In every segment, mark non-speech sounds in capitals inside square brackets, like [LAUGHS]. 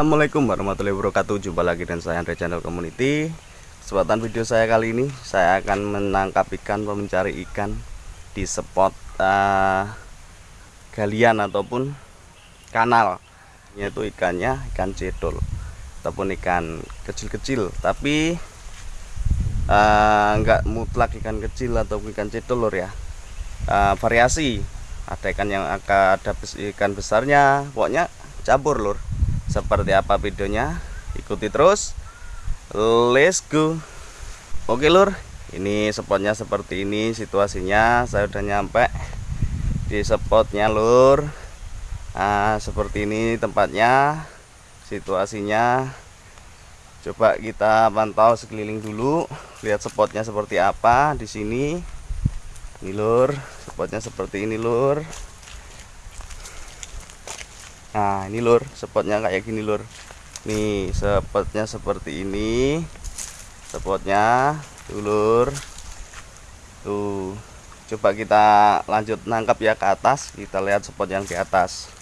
Assalamualaikum warahmatullahi wabarakatuh. Jumpa lagi dengan saya Andre Channel Community. Kesempatan video saya kali ini Saya akan menangkap ikan Mencari ikan Di spot uh, Galian ataupun Kanal Yaitu ikannya ikan cedol Ataupun ikan kecil-kecil. Tapi uh, mutlak ikan kecil Atau ikan cedol lor ya. Uh, Variasi. Ada ikan yang akan ada ikan besarnya Pokoknya campur lur seperti apa videonya? Ikuti terus. Let's go. Oke lur. Ini spotnya seperti ini situasinya. Saya udah nyampe di spotnya lur. Nah, seperti ini tempatnya situasinya. Coba kita pantau sekeliling dulu lihat spotnya seperti apa di sini. Ini lur. Spotnya seperti ini lur nah ini lur spotnya kayak gini lur. Nih spotnya seperti ini. Spotnya tuh lur. Tuh coba kita lanjut nangkap ya ke atas. Kita lihat spot yang di atas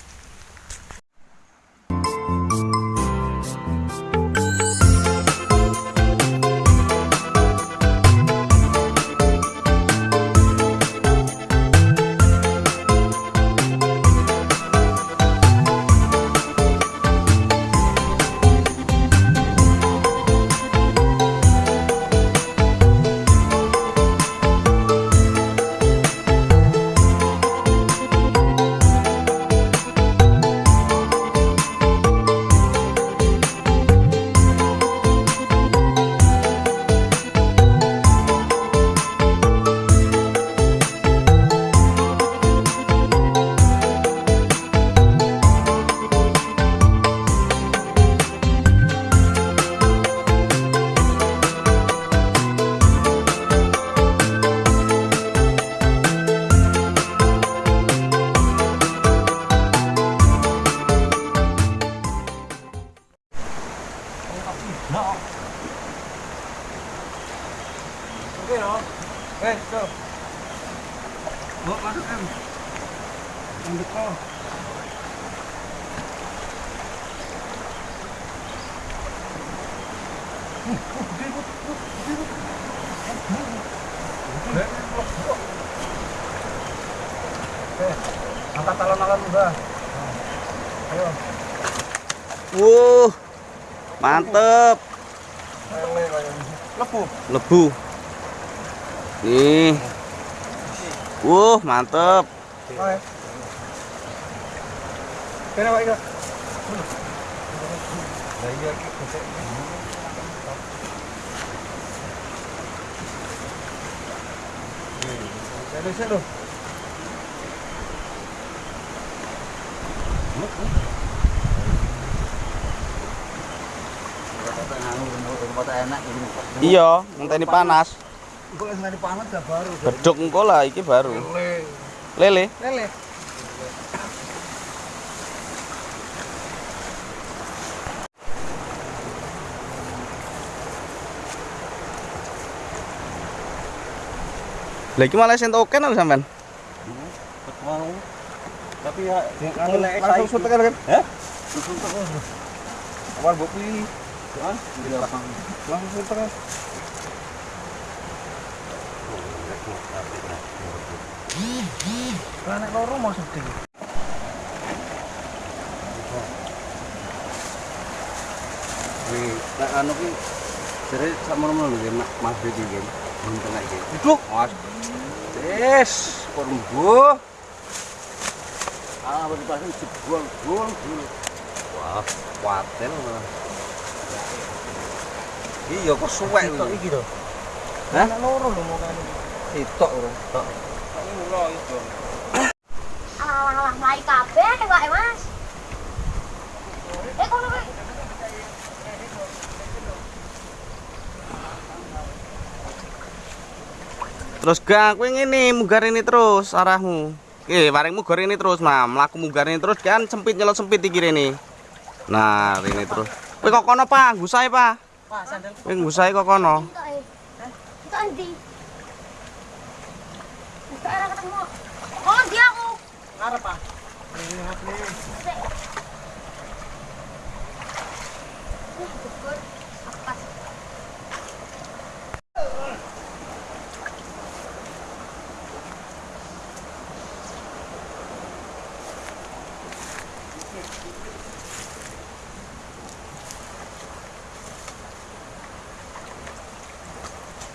Dekat. Angkat. Ayo. Wuh, mantep. Lepu. Lebu. Nih. Wuh, mantep. Oke. Iya. Iya, ngenteni panas. Panas baru. Beduk engko lah iki baru. Lele. Lele. Lagi malah sento oke nang sampean. Mau. Tapi ya Anu, langsung sutek kan? Hah? Langsung sutek. Awal mbok pilih. Kan? Langsung sutek. Kan nek loro mau sedih. Wih, tak anu ki jare sakmono lho ya Mak Mas iki kan. Bunten iki. Duduk. Mas. Wis, perembu. Ah, wis jebol, bol, bol. Wah, kuatel malah. Iya kok suwek lho. iki to. Hah? Loro lho mau kan. Sitok. Tok. Alah-alah mlayu kabeh nek wae, Mas. Eh kono kowe. Terus gang kowe ngene mugar ini terus arahmu. Oke, paring mugar ini terus, Mam. Mlaku mugar ini terus kan sempit nyelot sempit iki rene. Nah, ini terus. Kowe kok kono, Pak? Gusae, Pak. Sandal. Kowe gusae kok kono. Entuk. Entuk endi? Entuk ora ketemu. Oh, dia aku. Ngarep, Pak. Ini hati.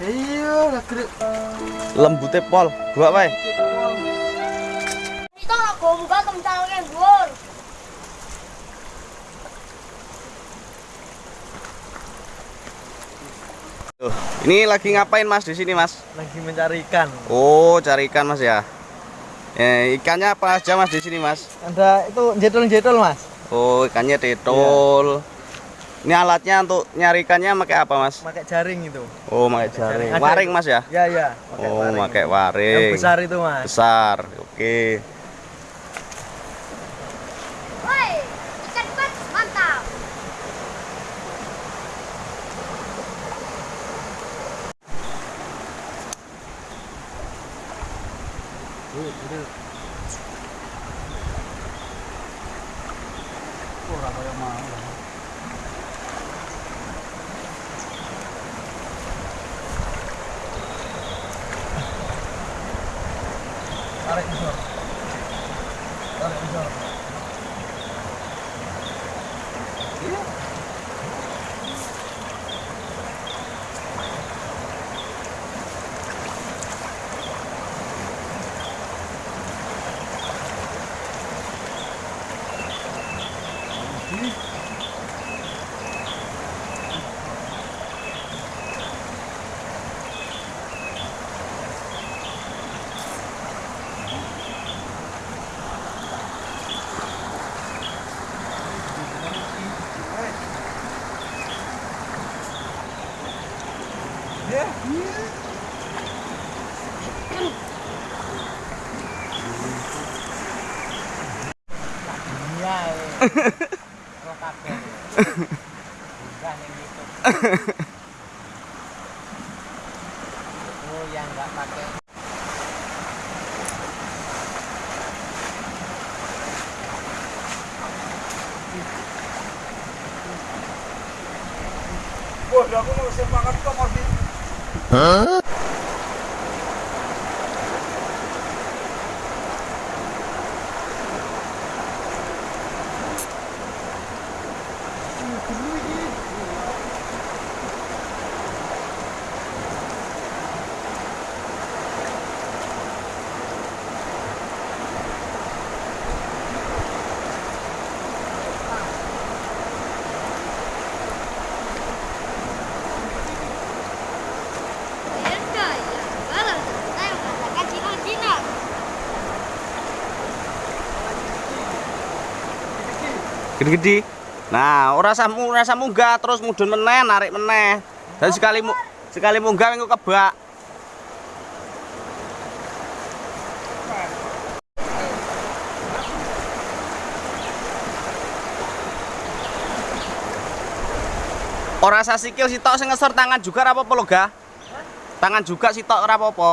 Iya, gede. Lembute pol, gua wae. Gur. Tuh, ini lagi ngapain Mas di sini, Mas? Lagi mencari ikan. Oh, cari ikan, Mas ya. Eh, ikannya apa aja, Mas di sini, Mas? Ada itu jetol-jetol, Mas. Oh, ikannya tetul. Ini alatnya untuk nyari ikannya pakai apa, Mas? Pakai jaring itu. Oh, pakai jaring. Waring. Mas ya? Ya, ya, pakai Oh, waring. pakai Yang waring. besar itu, Mas. Besar. Oke. Woi, ikan bat mantap. Enggak yang pakai Wah, aku mau semangat kok masih. Beda ya. Kalau saya merasakan jinak-jinak. Gede-gede. Nah, ora samu ora samu munggah terus mudhun meneh, narik meneh. Dan sekali mu, sekali munggah engko kebak. Ora sa sikil sitok sing ngesor tangan juga ora apa-apa Gah. Tangan juga sitok ora apa-apa.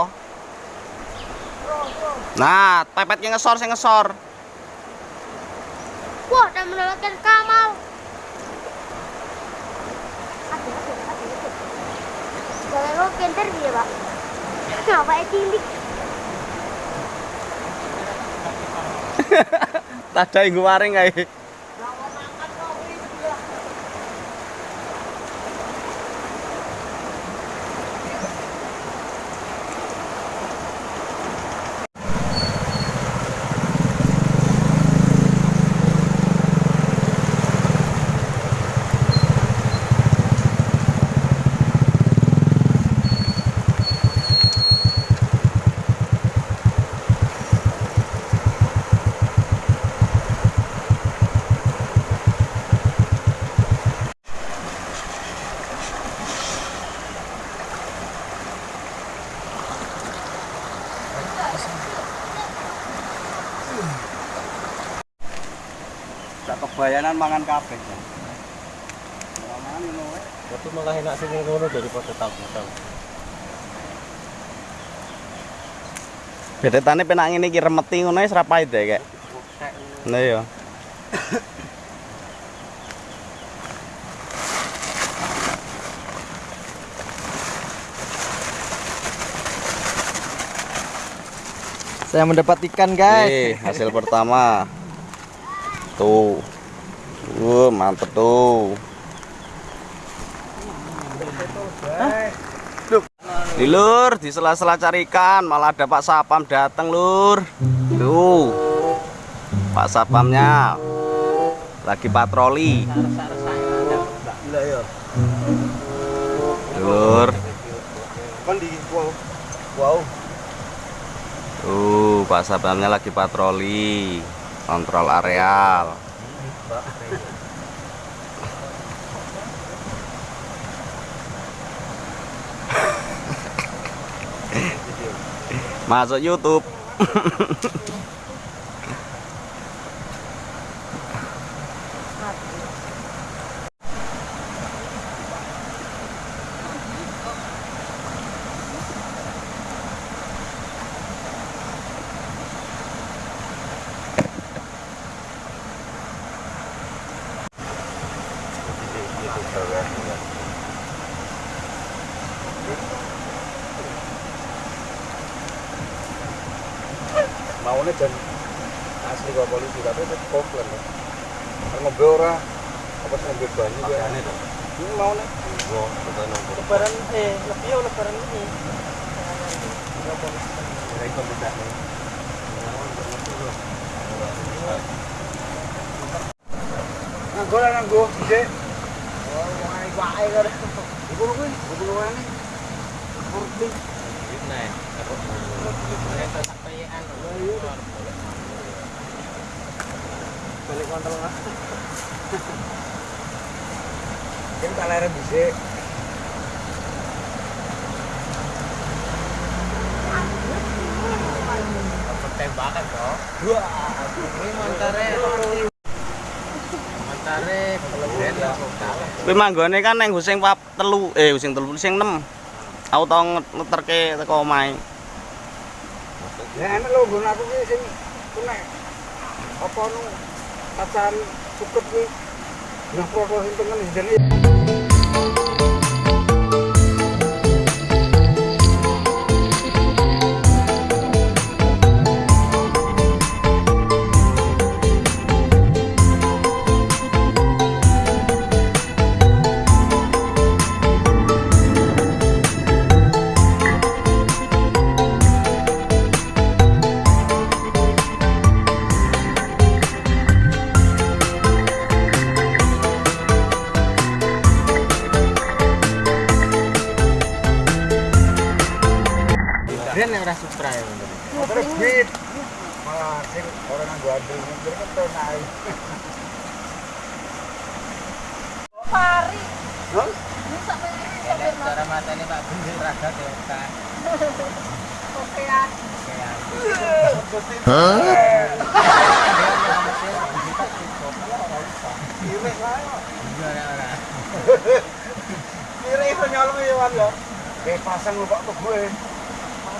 Nah, pepetnya ngesor sing ngesor. Wah, dan mendapatkan Kamal. Aduh, aduh, aduh, aduh. Jangan lo kenter dia, Pak. Kenapa ya cilik? Tada inggo waring kae. bayanan mangan kafe Mangan ngono eh. malah enak sing ngono daripada tabutan. Betetane penak ngene iki remeti ngono wis ra pahit ya, Kak. Nah ya. Saya mendapat ikan, guys. Nih, hasil pertama. Tuh. Uh, mantep tuh. Nih, lur, di sela-sela cari ikan malah ada Pak Sapam datang, Lur. Tuh. Pak Sapamnya lagi patroli. Lur. Kan di. Tuh, Pak Sapamnya lagi patroli, kontrol areal. Masuk YouTube. [LAUGHS] kok polisi tapi itu komplain ya. Kan ngombe ora apa sih ngombe banyu ya. Ini maunya. Gua betul nunggu. Lebaran eh lebih ya lebaran ini. Ya itu beda nih. Lah. Oh, wae kan. Kuwi, wae. Kurti. Balik kontrol lah. Kan kalere dhisik. Tembakan toh. Wah, Ini montare. Montare. Kuwi manggone kan nang sing pap telu, eh sing telu sing 6. Aku tau ngeterke teko omahe. Ya enak lho nggon aku ki sing kena apa nu kacan cukup ki. Nah, proses sing tengen jadi terus. Malah sing orang nganggo andel mundur kan. Pari. Hah? Ini Enak sampai cara matanya Pak rada dewasa. Okean. Iwek wae. Ora-ora. Kira iso nyolong ya wan ya. Pak gue. Pasang apa ora lu Pak?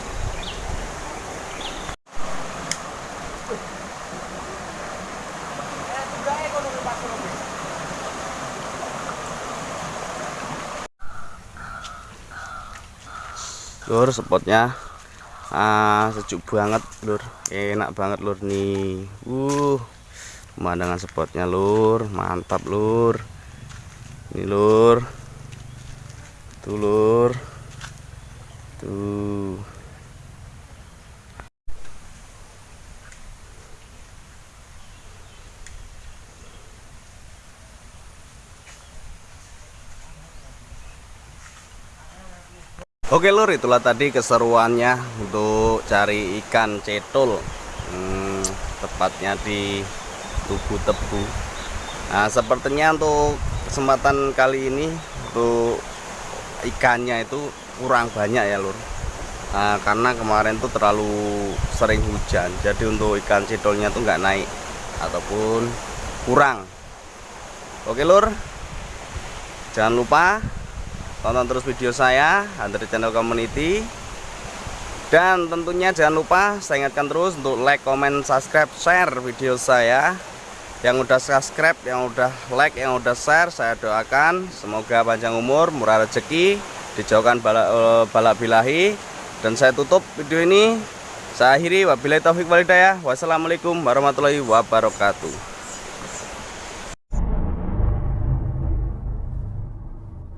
Lur, spotnya ah sejuk banget, Lur. Enak banget, Lur nih. Uh. Pemandangan spotnya, Lur. Mantap, Lur. Ini, Lur. Tuh, Lur. Tuh. Oke lur itulah tadi keseruannya untuk cari ikan cetul. Hmm, tepatnya di tugu tebu. Nah sepertinya untuk kesempatan kali ini untuk ikannya itu kurang banyak ya lur. Nah, karena kemarin tuh terlalu sering hujan jadi untuk ikan cetolnya tuh nggak naik ataupun kurang. Oke lur. Jangan lupa tonton terus video saya Hunter Channel Community. Dan tentunya jangan lupa saya ingatkan terus untuk like, comment, subscribe, share video saya. Yang udah subscribe, yang udah like, yang udah share, saya doakan semoga panjang umur, murah rezeki, dijauhkan balak, eh, balak bilahi. Dan saya tutup video ini. Saya akhiri wabillahi taufik walhidayah. Wassalamualaikum warahmatullahi wabarakatuh.